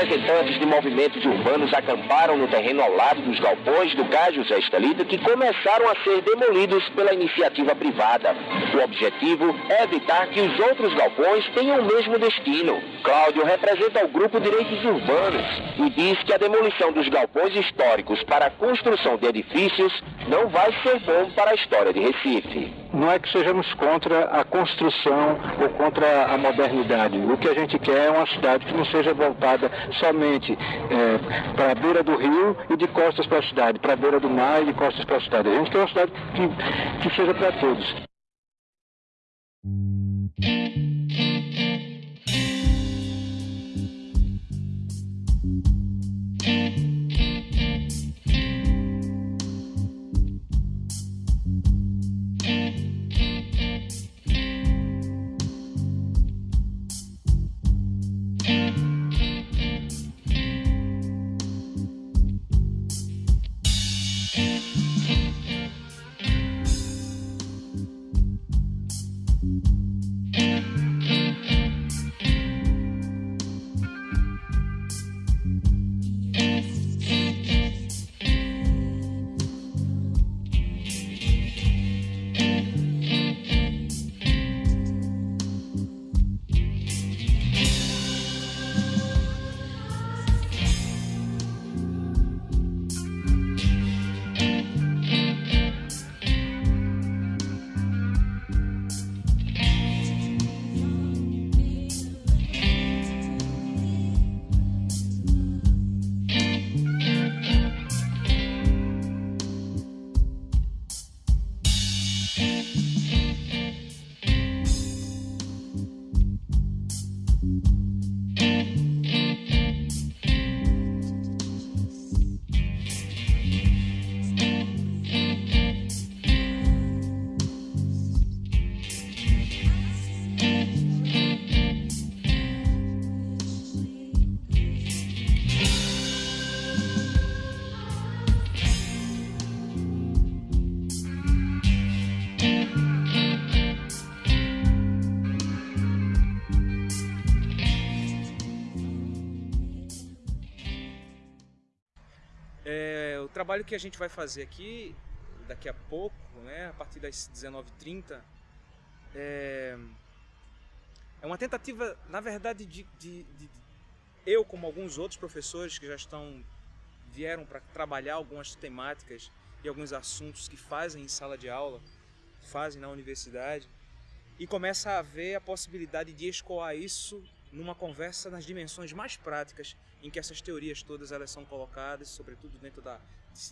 representantes de movimentos urbanos acamparam no terreno ao lado dos galpões do Cais José Estelito que começaram a ser demolidos pela iniciativa privada. O objetivo é evitar que os outros galpões tenham o mesmo destino. Cláudio representa o grupo Direitos Urbanos e diz que a demolição dos galpões históricos para a construção de edifícios não vai ser bom para a história de Recife. Não é que sejamos contra a construção ou contra a modernidade. O que a gente quer é uma cidade que não seja voltada somente é, para a beira do rio e de costas para a cidade, para a beira do mar e de costas para a cidade. A gente quer uma cidade que, que seja para todos. Trabalho que a gente vai fazer aqui, daqui a pouco, né, a partir das 19h30, é, é uma tentativa, na verdade, de, de, de, eu, como alguns outros professores que já estão vieram para trabalhar algumas temáticas e alguns assuntos que fazem em sala de aula, fazem na universidade, e começa a ver a possibilidade de escoar isso numa conversa nas dimensões mais práticas em que essas teorias todas elas são colocadas, sobretudo dentro da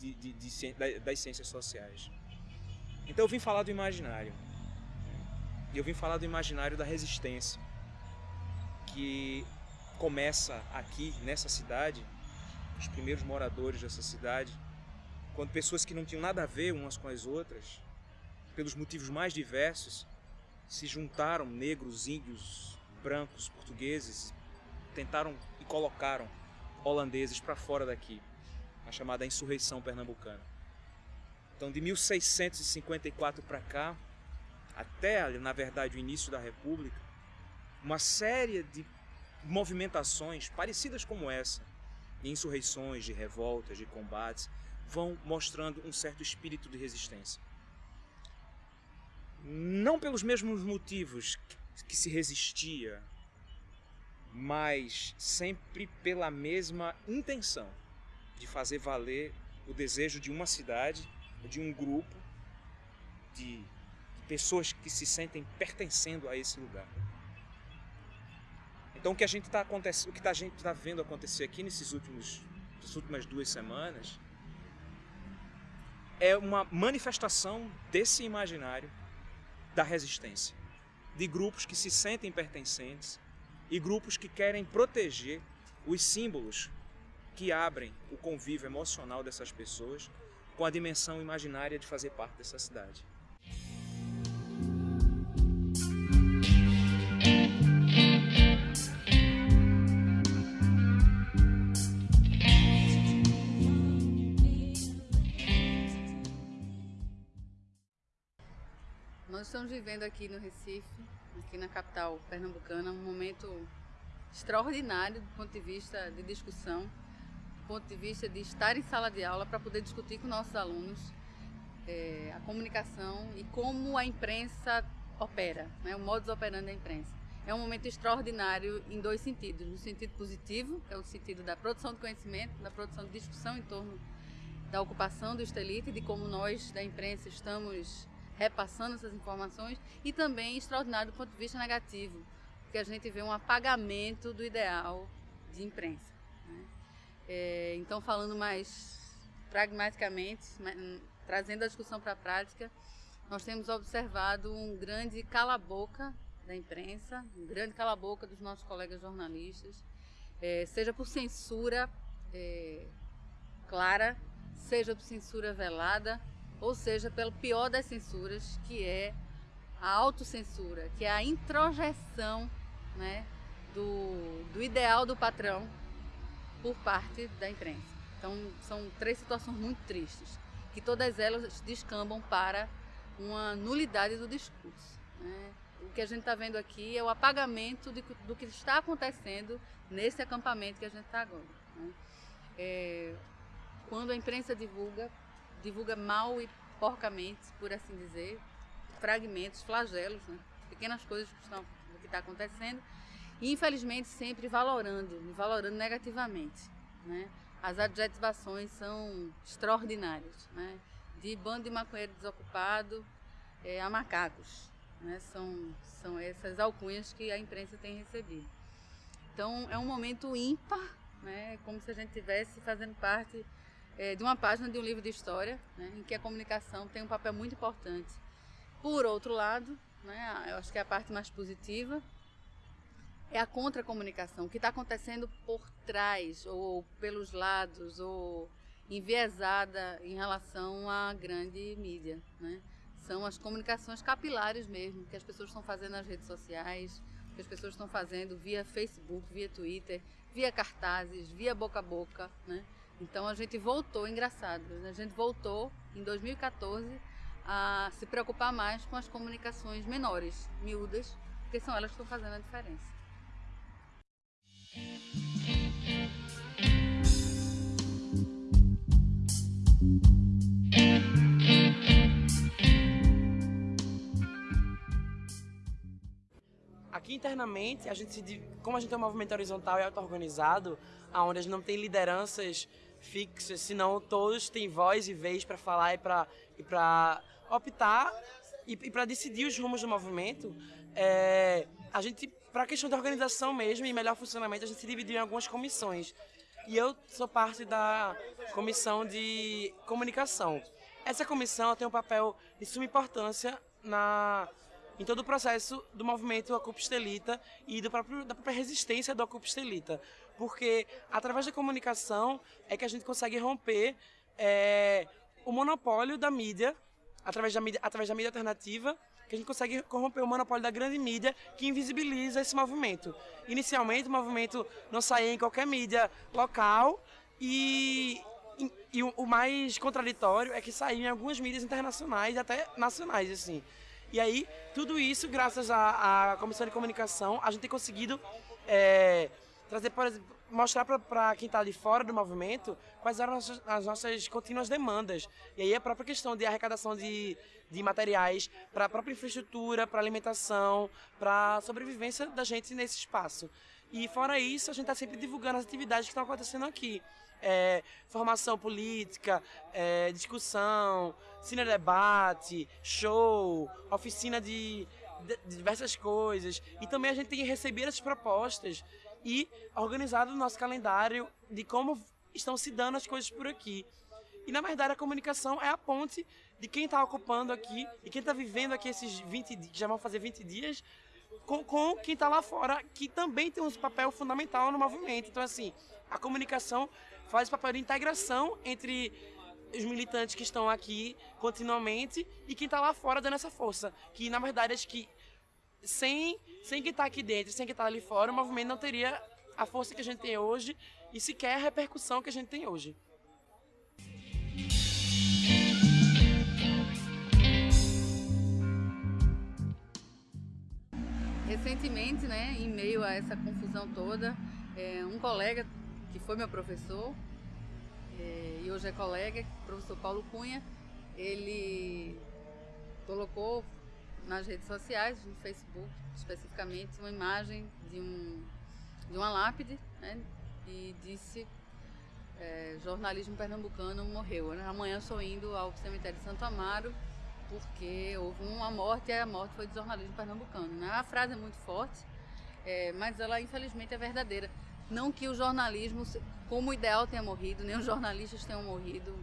de, de, de, das ciências sociais. Então eu vim falar do imaginário. Eu vim falar do imaginário da resistência, que começa aqui nessa cidade, os primeiros moradores dessa cidade, quando pessoas que não tinham nada a ver umas com as outras, pelos motivos mais diversos, se juntaram, negros, índios, brancos, portugueses, tentaram e colocaram holandeses para fora daqui a chamada insurreição pernambucana. Então, de 1654 para cá, até, na verdade, o início da República, uma série de movimentações parecidas como essa, de insurreições, de revoltas, de combates, vão mostrando um certo espírito de resistência. Não pelos mesmos motivos que se resistia, mas sempre pela mesma intenção de fazer valer o desejo de uma cidade, de um grupo, de, pessoas que se sentem pertencendo a esse lugar. Então o que a gente está o que a gente está vendo acontecer aqui nesses últimos, nas últimas duas semanas é uma manifestação desse imaginário da resistência, de grupos que se sentem pertencentes e grupos que querem proteger os símbolos que abrem o convívio emocional dessas pessoas com a dimensão imaginária de fazer parte dessa cidade. Nós estamos vivendo aqui no Recife, aqui na capital pernambucana, um momento extraordinário do ponto de vista de discussão, do ponto de vista de estar em sala de aula para poder discutir com nossos alunos é, a comunicação e como a imprensa opera, né, o modus operandi da imprensa. É um momento extraordinário em dois sentidos. No sentido positivo, que é o sentido da produção de conhecimento, da produção de discussão em torno da ocupação do estelite, de como nós da imprensa estamos repassando essas informações, e também extraordinário do ponto de vista negativo, porque a gente vê um apagamento do ideal de imprensa. Né? É, então, falando mais pragmaticamente, trazendo a discussão para a prática, nós temos observado um grande cala-boca da imprensa, um grande cala-boca dos nossos colegas jornalistas, é, seja por censura é, clara, seja por censura velada, ou seja, pelo pior das censuras, que é a autocensura, que é a introjeção né, do, do ideal do patrão por parte da imprensa. Então, são três situações muito tristes, que todas elas descambam para uma nulidade do discurso. Né? O que a gente está vendo aqui é o apagamento de, do que está acontecendo nesse acampamento que a gente está agora. Né? É, quando a imprensa divulga, divulga mal e porcamente, por assim dizer, fragmentos, flagelos, né? pequenas coisas que estão, do que está acontecendo, e infelizmente sempre valorando, valorando negativamente. Né? As adjetivações são extraordinárias, né? de bando de maconheiro desocupado é, a macacos. Né? São, são essas alcunhas que a imprensa tem recebido. Então é um momento ímpar, né? como se a gente estivesse fazendo parte é, de uma página de um livro de história, né? em que a comunicação tem um papel muito importante. Por outro lado, né? eu acho que é a parte mais positiva, é a contra-comunicação, o que está acontecendo por trás, ou pelos lados, ou enviesada em relação à grande mídia. Né? São as comunicações capilares mesmo, que as pessoas estão fazendo nas redes sociais, que as pessoas estão fazendo via Facebook, via Twitter, via cartazes, via boca a boca. Né? Então a gente voltou, engraçado, né? a gente voltou em 2014 a se preocupar mais com as comunicações menores, miúdas, porque são elas que estão fazendo a diferença. Aqui internamente, a gente, como a gente é um movimento horizontal e auto-organizado, onde a gente não tem lideranças fixas, senão todos têm voz e vez para falar e para e optar e, e para decidir os rumos do movimento, é, a gente, para a questão da organização mesmo e melhor funcionamento, a gente se dividiu em algumas comissões. E eu sou parte da comissão de comunicação. Essa comissão tem um papel de suma importância na em todo o processo do movimento Ocupa Estelita e do próprio, da própria resistência do Ocupa Estelita. Porque através da comunicação é que a gente consegue romper é, o monopólio da mídia, através da mídia, através da mídia alternativa, que a gente consegue corromper o monopólio da grande mídia que invisibiliza esse movimento. Inicialmente, o movimento não saía em qualquer mídia local e, e, o, mais contraditório é que saía em algumas mídias internacionais e até nacionais, assim. E aí, tudo isso, graças à, à Comissão de Comunicação, a gente tem conseguido é, trazer, por exemplo, mostrar para quem está de fora do movimento quais eram as, as nossas contínuas demandas. E aí a própria questão de arrecadação de, de materiais para a própria infraestrutura, para alimentação, para a sobrevivência da gente nesse espaço. E fora isso, a gente está sempre divulgando as atividades que estão acontecendo aqui é, formação política, é, discussão, cine-debate, show, oficina de, de, diversas coisas. E também a gente tem recebido essas propostas e organizado o nosso calendário de como estão se dando as coisas por aqui. E na verdade a comunicação é a ponte de quem está ocupando aqui e quem está vivendo aqui esses 20 dias, já vão fazer 20 dias, com, com quem está lá fora, que também tem um papel fundamental no movimento. Então, assim, a comunicação faz o papel de integração entre os militantes que estão aqui continuamente e quem está lá fora dando essa força. Que na verdade acho que sem, sem quem está aqui dentro, sem quem está ali fora, o movimento não teria a força que a gente tem hoje e sequer a repercussão que a gente tem hoje. recentemente, né, em meio a essa confusão toda, é, um colega que foi meu professor é, e hoje é colega, o professor Paulo Cunha, ele colocou nas redes sociais, no Facebook especificamente, uma imagem de, um, de uma lápide né, e disse é, jornalismo pernambucano morreu. Né? Amanhã estou indo ao cemitério de Santo Amaro porque houve uma morte e a morte foi de jornalismo pernambucano. Né? A frase é muito forte, é, mas ela infelizmente é verdadeira. Não que o jornalismo, como ideal, tenha morrido, nem os jornalistas tenham morrido.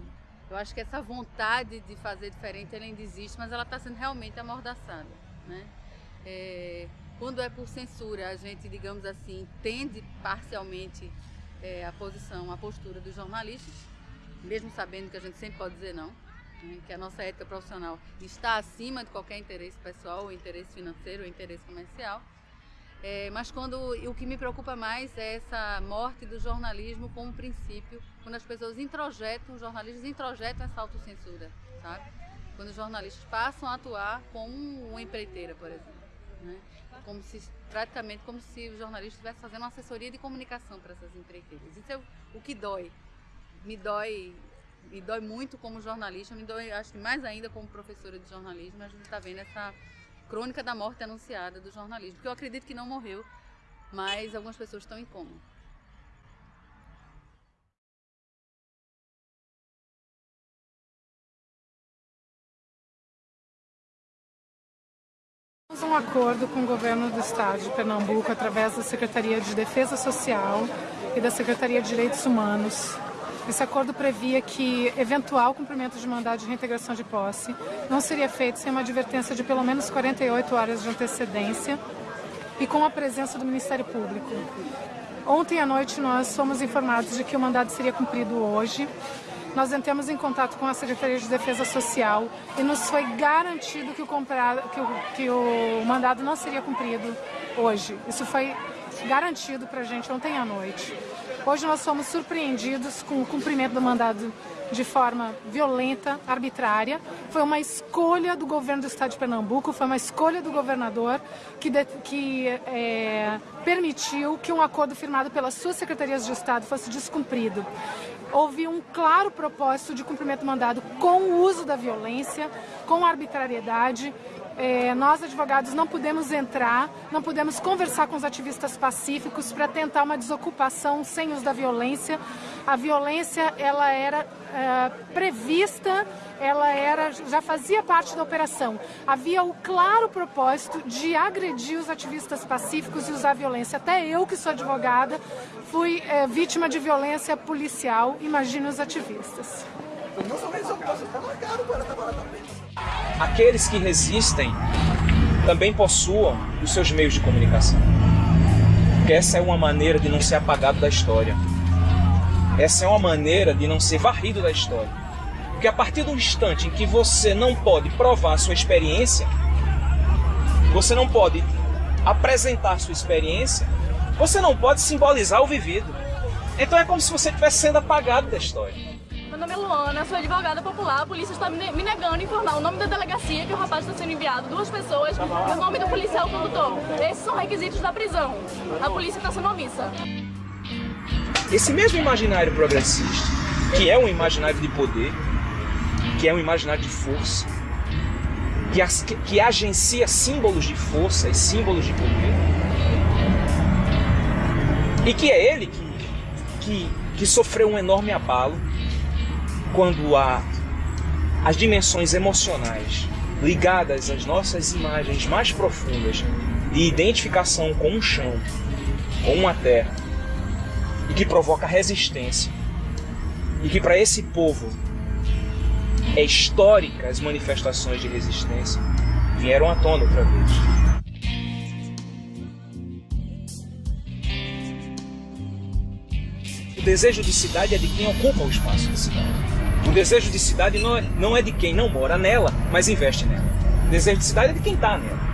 Eu acho que essa vontade de fazer diferente ainda existe, mas ela está sendo realmente amordaçada. Né? É, quando é por censura, a gente, digamos assim, entende parcialmente é, a posição, a postura dos jornalistas, mesmo sabendo que a gente sempre pode dizer não, né, que a nossa ética profissional está acima de qualquer interesse pessoal, ou interesse financeiro, ou interesse comercial. É, mas quando o que me preocupa mais é essa morte do jornalismo como princípio, quando as pessoas introjetam, os jornalistas introjetam essa autocensura, sabe? Quando os jornalistas passam a atuar como uma empreiteira, por exemplo. Né? Como se, praticamente como se o jornalista estivesse fazendo uma assessoria de comunicação para essas empreiteiras. Isso é o que dói. Me dói me dói muito como jornalista, me dói, acho que mais ainda como professora de jornalismo, a gente está vendo essa crônica da morte anunciada do jornalismo, que eu acredito que não morreu, mas algumas pessoas estão em coma. um acordo com o governo do estado de Pernambuco através da Secretaria de Defesa Social e da Secretaria de Direitos Humanos esse acordo previa que eventual cumprimento de mandado de reintegração de posse não seria feito sem uma advertência de pelo menos 48 horas de antecedência e com a presença do Ministério Público. Ontem à noite nós fomos informados de que o mandado seria cumprido hoje. Nós entramos em contato com a Secretaria de Defesa Social e nos foi garantido que o, comprado, que o, que o mandado não seria cumprido hoje. Isso foi garantido para a gente ontem à noite. Hoje nós fomos surpreendidos com o cumprimento do mandado de forma violenta, arbitrária. Foi uma escolha do governo do estado de Pernambuco, foi uma escolha do governador que, de, que é, permitiu que um acordo firmado pelas suas secretarias de Estado fosse descumprido. Houve um claro propósito de cumprimento do mandado com o uso da violência, com arbitrariedade é, nós, advogados, não podemos entrar, não podemos conversar com os ativistas pacíficos para tentar uma desocupação sem uso da violência. A violência, ela era é, prevista, ela era, já fazia parte da operação. Havia o claro propósito de agredir os ativistas pacíficos e usar violência. Até eu, que sou advogada, fui é, vítima de violência policial, imagine os ativistas. Aqueles que resistem também possuam os seus meios de comunicação. Porque essa é uma maneira de não ser apagado da história. Essa é uma maneira de não ser varrido da história. Porque a partir do instante em que você não pode provar sua experiência, você não pode apresentar sua experiência, você não pode simbolizar o vivido. Então é como se você estivesse sendo apagado da história nome é Luana, sou advogada popular. A polícia está me negando informar o nome da delegacia que o rapaz está sendo enviado, duas pessoas, e o nome do policial condutor. Esses são requisitos da prisão. A polícia está sendo omissa. Esse mesmo imaginário progressista, que é um imaginário de poder, que é um imaginário de força, que, as, que, agencia símbolos de força e símbolos de poder, e que é ele que, que, que sofreu um enorme abalo quando há as dimensões emocionais ligadas às nossas imagens mais profundas de identificação com um chão, com uma terra, e que provoca resistência, e que para esse povo é histórica as manifestações de resistência, vieram à tona outra vez. O desejo de cidade é de quem ocupa o espaço da cidade. O desejo de cidade não é, não é de quem não mora nela, mas investe nela. O desejo de cidade é de quem está nela.